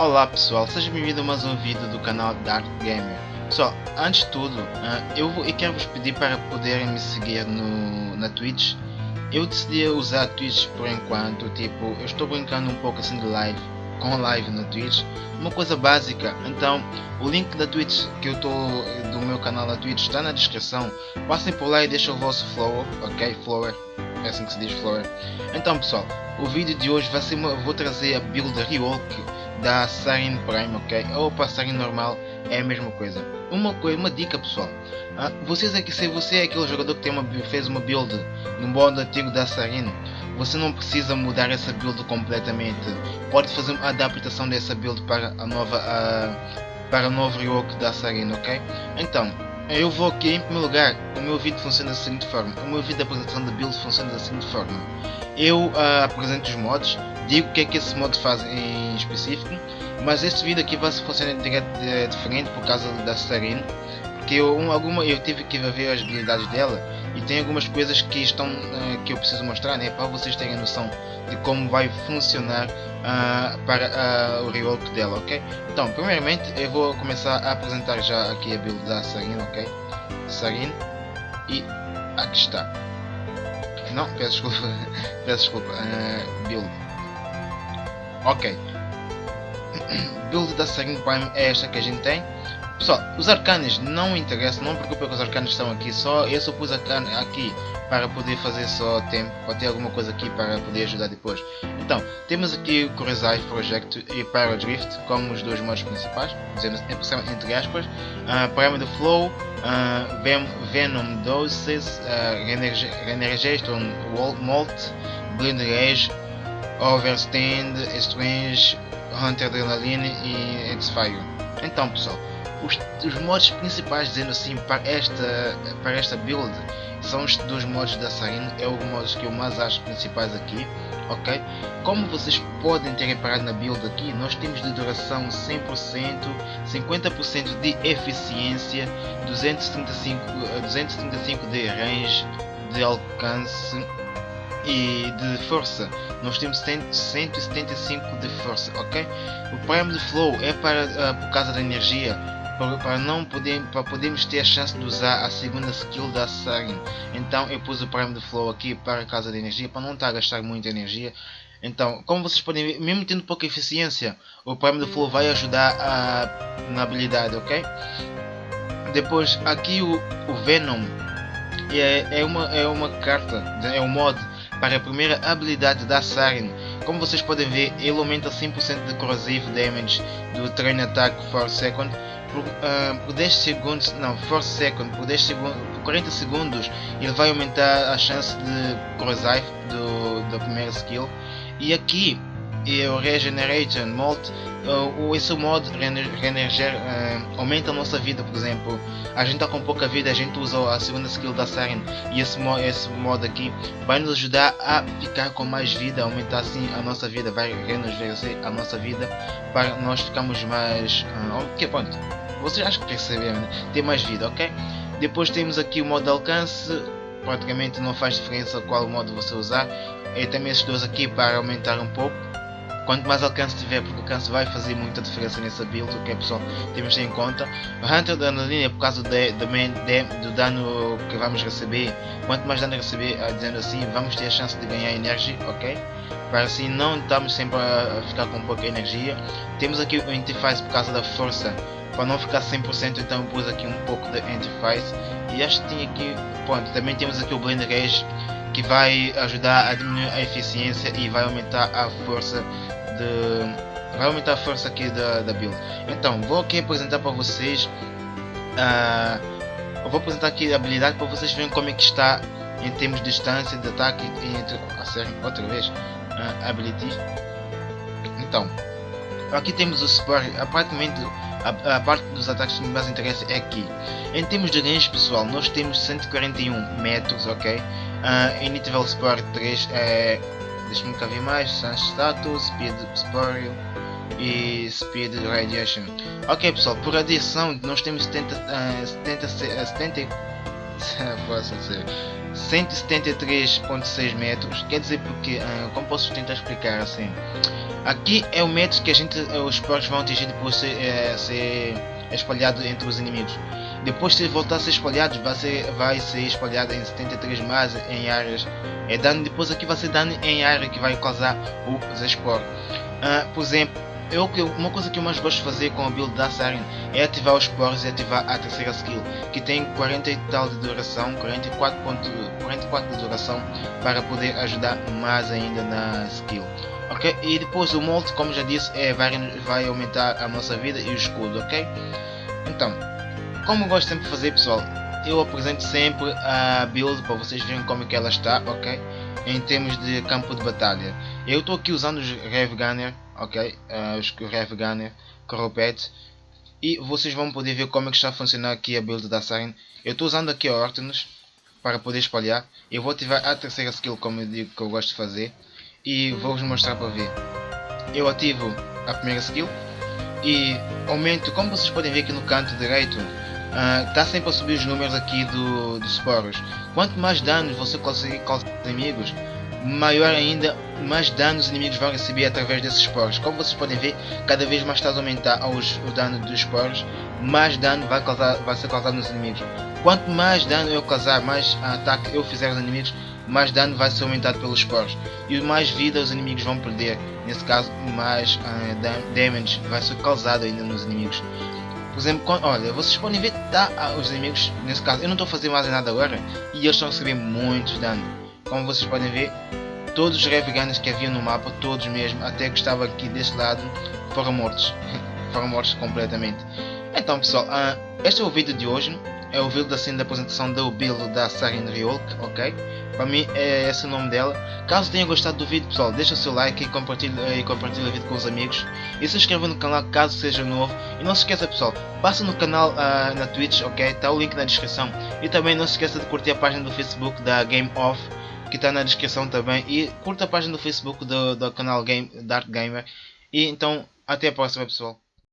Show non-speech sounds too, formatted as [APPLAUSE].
Olá pessoal, seja bem-vindo a mais um vídeo do canal Dark Gamer. Pessoal, antes de tudo, uh, eu, quero vos pedir para poderem me seguir no, na Twitch. Eu decidi usar a Twitch por enquanto, tipo, eu estou brincando um pouco assim de live, com live na Twitch, uma coisa básica. Então, o link da Twitch que eu estou do meu canal na Twitch está na descrição. Passem por lá e deixem o vosso flower, ok? Flower, é assim que se diz flower. Então pessoal, o vídeo de hoje vai ser uma, vou trazer a build Rework da Sarin Prime, ok? Ou para Sarin normal é a mesma coisa. Uma coisa, uma dica pessoal. Ah, vocês aqui, se você é aquele jogador que tem uma, fez uma build no modo antigo da Sarin, você não precisa mudar essa build completamente. Pode fazer uma adaptação dessa build para a nova uh, para o novo rework da Sarin, ok? Então, eu vou aqui em primeiro lugar, o meu vídeo funciona da seguinte forma, o meu vídeo de apresentação da build funciona da seguinte forma. Eu uh, apresento os mods, digo o que é que esse mod faz em específico, mas este vídeo aqui vai funcionar é, diferente por causa da Serene, porque eu, um, alguma, eu tive que ver as habilidades dela e tem algumas coisas que estão uh, que eu preciso mostrar né, para vocês terem noção de como vai funcionar uh, para uh, o rework dela, ok? Então, primeiramente eu vou começar a apresentar já aqui a build da Serene, ok? Serene e aqui está. Não, peço desculpa, [LAUGHS] peço desculpa, build. Ok. [CLEARS THROAT] Build da Serene Prime é esta que a gente tem. Pessoal, os arcanes não interessam, não preocupe que os arcanes estão aqui, só eu só pus arcane aqui para poder fazer só tempo, para ter alguma coisa aqui para poder ajudar depois. Então, temos aqui o Kurizai Project e Paradrift como os dois modos principais, dizendo entre aspas, uh, Pyramid Flow, uh, Ven Venom Doses, uh, Molt, Blind Rage, Overstand, Strange, Hunter Adrenaline e X-Fire. Então pessoal, os, os modos principais, dizendo assim, para esta, para esta build são os dois modos da Sarin, é os modos que eu mais acho principais aqui, ok? Como vocês podem ter reparado na build aqui, nós temos de duração 100%, 50% de eficiência, 235, 235 de range, de alcance e de força. Nós temos 175 de força ok? O prime de flow é para uh, por causa da energia para, não poder, para podermos ter a chance de usar a segunda skill da Sarin. Então eu pus o Prime de Flow aqui para casa de energia, para não estar a gastar muita energia. Então, como vocês podem ver, mesmo tendo pouca eficiência, o Prime de Flow vai ajudar a, na habilidade, ok? Depois, aqui o, o Venom é, é, uma, é uma carta, é um mod para a primeira habilidade da Sarin. Como vocês podem ver, ele aumenta 100% de corrosive damage do Train Attack for Second por, uh, por 10 segundos, não, for second, por 10 segundos, por 40 segundos, ele vai aumentar a chance de corrosive do, da primeira skill. E aqui e o Regeneration Mode, uh, esse modo Renerger uh, aumenta a nossa vida, por exemplo. A gente está com pouca vida, a gente usa a segunda skill da Siren e esse, mo esse modo aqui vai nos ajudar a ficar com mais vida, aumentar assim a nossa vida, vai rejuvenescer a nossa vida para nós ficarmos mais. Uh, ok. Vocês acham que perceberam, né? Ter mais vida, ok? Depois temos aqui o modo de alcance, praticamente não faz diferença qual modo você usar. E também esses dois aqui para aumentar um pouco Quanto mais alcance tiver, porque o alcance vai fazer muita diferença nessa build, o que é pessoal temos em conta. O Hunter da linha por causa de, de, de, do dano que vamos receber, quanto mais dano receber, ah, dizendo assim, vamos ter a chance de ganhar energia, ok? Para assim não estamos sempre a ficar com pouca energia. Temos aqui o interface por causa da força, para não ficar 100% então pus aqui um pouco de interface. E acho que tem aqui, pronto, também temos aqui o Blend Rage que vai ajudar a diminuir a eficiência e vai aumentar a força de vai aumentar a força aqui da, da build. Então vou aqui apresentar para vocês uh, vou apresentar aqui a habilidade para vocês verem como é que está em termos de distância de ataque entre a outra vez uh, ability então aqui temos o support aparentemente a, a, parte dos ataques que mais interessa é aqui. Em termos de range pessoal nós temos 141 metros ok? Uh, em nível support 3 é Deixa-me cá ver mais. Sans Status, Speed Spoil e Speed Radiation. Ok pessoal, por adição nós temos 70, uh, 70, 70 força, 173.6 metros, quer dizer porque, uh, como posso tentar explicar assim, aqui é o metro que a gente, os esporos vão atingir depois de ser, é, ser espalhado entre os inimigos. Depois de voltar a ser espalhado, vai ser, vai ser espalhado em 73 mais em áreas. É dano, depois aqui vai ser dano em área que vai causar os esporos. Uh, por exemplo, eu, uma coisa que eu mais gosto de fazer com a build da Siren é ativar os poros e ativar a terceira skill, que tem 40 e tal de duração, 44, ponto, 44 de duração, para poder ajudar mais ainda na skill. Ok? E depois o molde, como já disse, é, vai, vai aumentar a nossa vida e o escudo, ok? Então, como gosto sempre de fazer pessoal, eu apresento sempre a build para vocês verem como é que ela está, ok? Em termos de campo de batalha. Eu estou aqui usando os Rev Gunner, ok? Uh, os Rev Gunner, Corrupet. E vocês vão poder ver como é que está a funcionar aqui a build da Siren. Eu estou usando aqui a Ortonus para poder espalhar. Eu vou ativar a terceira skill como eu digo que eu gosto de fazer. E vou-vos mostrar para ver. Eu ativo a primeira skill. E aumento, como vocês podem ver aqui no canto direito, está ah, uh, sempre a subir os números aqui do, dos sporos. Quanto mais danos você conseguir causar inimigos, maior ainda, mais danos os inimigos vão receber através desses sporos. Como vocês podem ver, cada vez mais está a aumentar os, o dano dos sporos, mais dano vai, causar, vai ser causado nos inimigos. Quanto mais dano eu causar, mais ataque eu fizer aos inimigos, mais dano vai ser aumentado pelos sporos. E mais vida os inimigos vão perder. Nesse caso, mais uh, damage vai ser causado ainda nos inimigos. Exemplo, olha, vocês podem ver tá, os inimigos, nesse caso, eu não estou fazendo mais nada agora, e eles estão a receber muitos dano. Como vocês podem ver, todos os Reveganos que havia no mapa, todos mesmo, até que estava aqui deste lado, foram mortos. [LAUGHS] foram mortos completamente. Então pessoal, uh, este é o vídeo de hoje. É o vídeo assim da apresentação da build da Siren Ryulk, ok? Para mim é esse o nome dela. Caso tenha gostado do vídeo pessoal, deixa o seu like e compartilha, e compartilha o vídeo com os amigos. E se inscreva no canal caso seja novo. E não se esqueça pessoal, passa no canal uh, na Twitch, ok? Está o link na descrição. E também não se esqueça de curtir a página do Facebook da Game Off que está na descrição também. E curta a página do Facebook do, do canal Game, Dark Gamer. E então, até a próxima pessoal.